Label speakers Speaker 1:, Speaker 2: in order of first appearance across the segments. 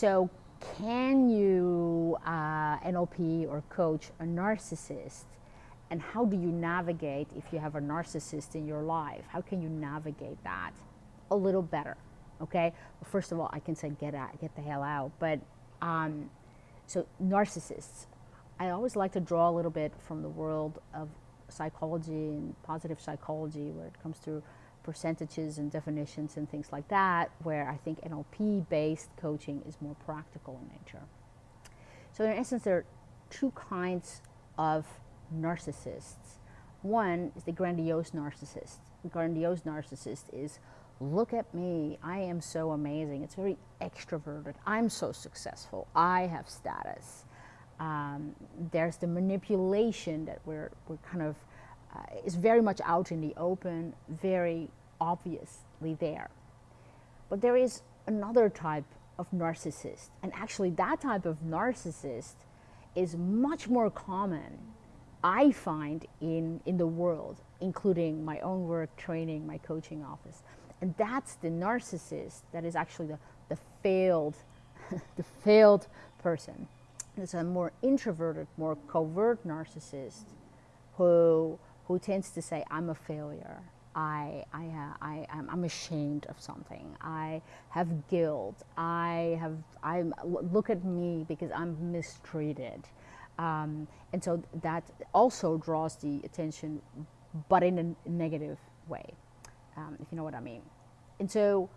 Speaker 1: So, can you uh, NLP or coach a narcissist? And how do you navigate if you have a narcissist in your life? How can you navigate that a little better? Okay. Well, first of all, I can say get out, get the hell out. But um, so narcissists, I always like to draw a little bit from the world of psychology and positive psychology, where it comes to percentages and definitions and things like that, where I think NLP based coaching is more practical in nature. So, in essence, there are two kinds of narcissists. One is the grandiose narcissist. The grandiose narcissist is look at me, I am so amazing. It's very extroverted. I'm so successful. I have status. Um, there's the manipulation that we're, we're kind of uh, is very much out in the open, very obviously there. But there is another type of narcissist, and actually, that type of narcissist is much more common, I find, in, in the world, including my own work, training, my coaching office. And that's the narcissist that is actually the, the failed, the failed person. It's a more introverted, more covert narcissist who who tends to say, I'm a failure. I, I, I, I'm ashamed of something. I have guilt. I have, I'm, look at me because I'm mistreated. Um, and so that also draws the attention, but in a negative way, um, if you know what I mean. And so,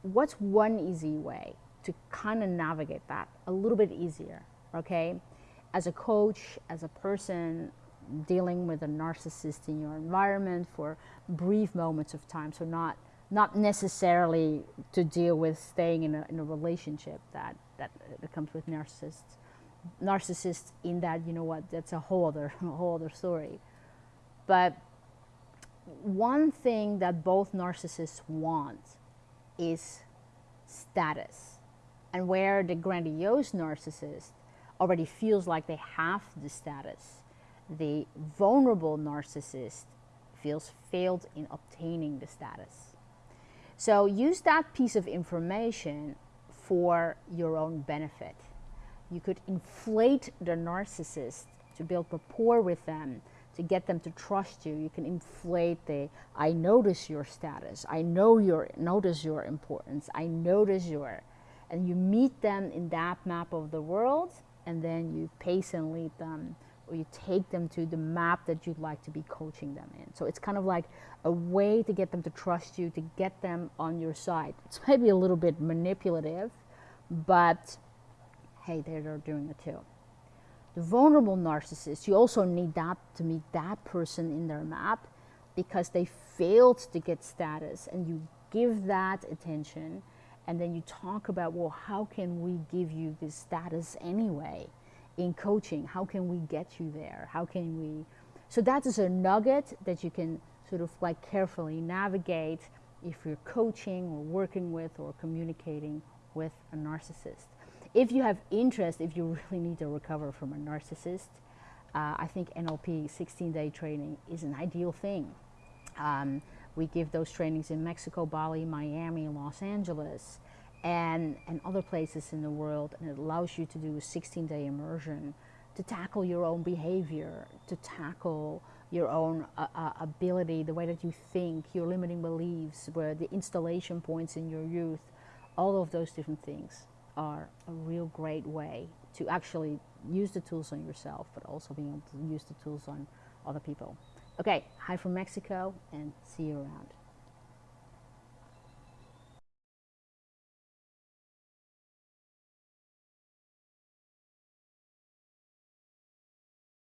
Speaker 1: what's one easy way to kind of navigate that a little bit easier, okay? As a coach, as a person, dealing with a narcissist in your environment for brief moments of time. So not not necessarily to deal with staying in a, in a relationship that, that, that comes with narcissists. Narcissists in that, you know what, that's a whole other, a whole other story. But one thing that both narcissists want is status. And where the grandiose narcissist already feels like they have the status, the vulnerable narcissist feels failed in obtaining the status. So use that piece of information for your own benefit. You could inflate the narcissist to build rapport with them, to get them to trust you. You can inflate the I notice your status. I know your notice your importance. I notice your and you meet them in that map of the world and then you pace and lead them or you take them to the map that you'd like to be coaching them in. So it's kind of like a way to get them to trust you, to get them on your side. It's maybe a little bit manipulative, but hey, they're doing it too. The vulnerable narcissist, you also need that to meet that person in their map because they failed to get status and you give that attention and then you talk about, well, how can we give you this status anyway? In coaching how can we get you there? How can we so that is a nugget that you can sort of like carefully navigate if you're coaching or working with or communicating with a narcissist. If you have interest if you really need to recover from a narcissist uh, i think nlp 16 day training is an ideal thing. Um, we give those trainings in mexico bali miami los angeles and, and other places in the world. And it allows you to do a 16 day immersion to tackle your own behavior, to tackle your own uh, uh, ability, the way that you think, your limiting beliefs, where the installation points in your youth, all of those different things are a real great way to actually use the tools on yourself, but also being able to use the tools on other people. Okay, hi from Mexico and see you around.